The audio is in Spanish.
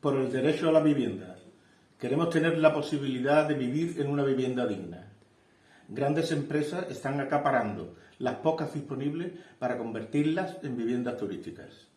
por el derecho a la vivienda. Queremos tener la posibilidad de vivir en una vivienda digna. Grandes empresas están acaparando las pocas disponibles para convertirlas en viviendas turísticas.